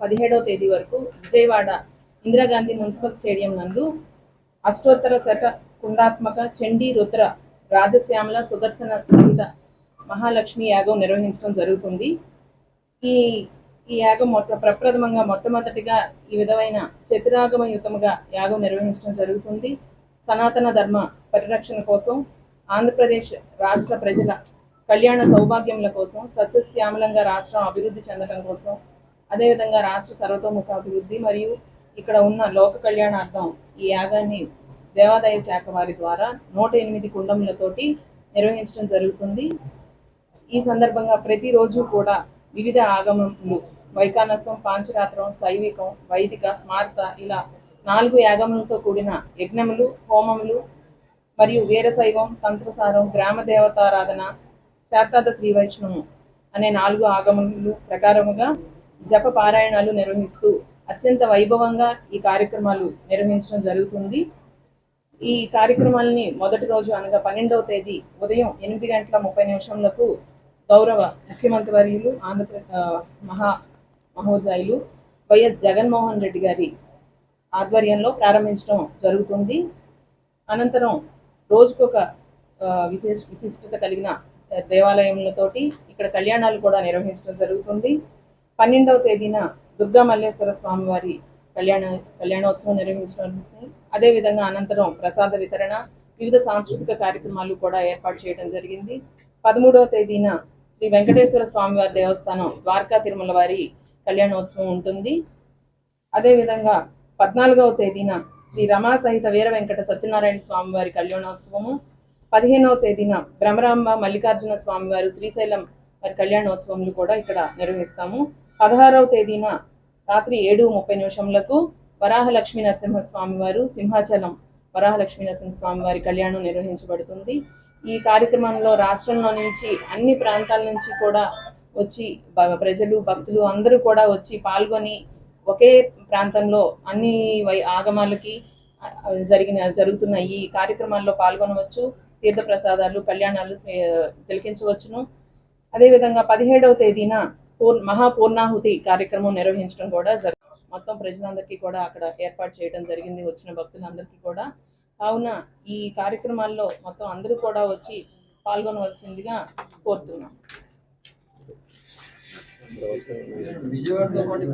పదిహేడవ తేదీ వరకు విజయవాడ ఇందిరాగాంధీ మున్సిపల్ స్టేడియం నందు అష్టోత్తర శత కుండాత్మక చండీ రుద్ర రాజశ్యామల సుదర్శన సహిత మహాలక్ష్మి యాగం నిర్వహించడం జరుగుతుంది. ఈ ఈ యాగం మొట్ట ప్రప్రథమంగా మొట్టమొదటిగా ఈ విధమైన చతురాగమయుతముగా యాగం నిర్వహించడం జరుగుతుంది. సనాతన ధర్మ పరిరక్షణ కోసం ఆంధ్రప్రదేశ్ రాష్ట్ర ప్రజల కళ్యాణ సౌభాగ్యముల కోసం సస్యశ్యామలంగా రాష్ట్రం అభివృద్ధి చెందడం కోసం అదేవిధంగా రాష్ట్ర సర్వతోముఖ అభివృద్ధి మరియు ఇక్కడ ఉన్న లోక కళ్యాణార్థం ఈ యాగాన్ని దేవాదాయ శాఖ వారి ద్వారా నూట ఎనిమిది కుండములతోటి నిర్వహించడం జరుగుతుంది. ఈ సందర్భంగా ప్రతిరోజు కూడా వివిధ ఆగమములు వైకానసం పాంచరాత్రం శైవికం వైదిక స్మార్త ఇలా నాలుగు యాగములతో కూడిన యజ్ఞములు హోమములు మరియు వీరశైవం తంత్రసారం గ్రామ దేవతారాధన శాతాద శ్రీ వైష్ణవం అనే నాలుగు ఆగమములు ప్రకారముగా జప పారాయణాలు నిర్వహిస్తూ అత్యంత వైభవంగా ఈ కార్యక్రమాలు నిర్వహించడం జరుగుతుంది. ఈ కార్యక్రమాలని మొదటి రోజు అనగా పన్నెండవ తేదీ ఉదయం ఎనిమిది గంటల ముప్పై నిమిషంలకు గౌరవ ముఖ్యమంత్రి వర్యులు ఆంధ్రప్రదేశ్ మహా మహోదయులు వైఎస్ జగన్మోహన్ రెడ్డి గారి ఆధ్వర్యంలో ప్రారంభించడం జరుగుతుంది. అనంతరం రోజుకొక విశేష విశిష్టత కలిగిన దేవాలయములతోటి ఇక్కడ కళ్యాణాలు కూడా నిర్వహించడం జరుగుతుంది. పన్నెండవ తేదీన దుర్గా మల్లేశ్వర స్వామివారి కళ్యాణ కళ్యాణోత్సవం నిర్వహించడం అదేవిధంగా అనంతరం ప్రసాద వితరణ వివిధ సాంస్కృతిక కార్యక్రమాలు కూడా ఏర్పాటు చేయడం జరిగింది. పదమూడవ తేదీన శ్రీ వెంకటేశ్వర స్వామివారి దేవస్థానం ద్వారకా తిరుమల వారి కళ్యాణోత్సవం ఉంటుంది. అదేవిధంగా పద్నాలుగవ తేదీన శ్రీ రమా సహిత వీర వెంకట సత్యనారాయణ స్వామి వారి కళ్యాణోత్సవము. పదిహేనవ తేదీన భ్రమరాంబ మల్లికార్జున స్వామివారు శ్రీశైలం వారి కళ్యాణోత్సవములు కూడా ఇక్కడ నిర్వహిస్తాము. పదహారవ తేదీన రాత్రి ఏడు ముప్పై నిమిషంలకు వరాహలక్ష్మీ నరసింహ స్వామి వారు సింహాచలం వరాహలక్ష్మీ నరసింహ స్వామి వారి కళ్యాణం నిర్వహించబడుతుంది. ఈ కార్యక్రమంలో రాష్ట్రంలో నుంచి అన్ని ప్రాంతాల నుంచి కూడా వచ్చి ప్రజలు భక్తులు అందరూ కూడా వచ్చి పాల్గొని ఒకే ప్రాంతంలో అన్ని వై ఆగమాలకి జరిగిన జరుగుతున్న ఈ కార్యక్రమాల్లో పాల్గొనవచ్చు. తీర్థ ప్రసాదాలు కళ్యాణాలు తిలకించవచ్చును. అదేవిధంగా పదిహేడవ తేదీన పూర్ మహాపూర్ణాహుతి కార్యక్రమం నిర్వహించడం కూడా జరిగింది మొత్తం ప్రజలందరికీ కూడా అక్కడ ఏర్పాటు చేయడం జరిగింది వచ్చిన భక్తులందరికీ కూడా. కావున ఈ కార్యక్రమాల్లో మొత్తం అందరూ కూడా వచ్చి పాల్గొనవలసిందిగా కోరుతున్నాం. విజయవాడతో పాటు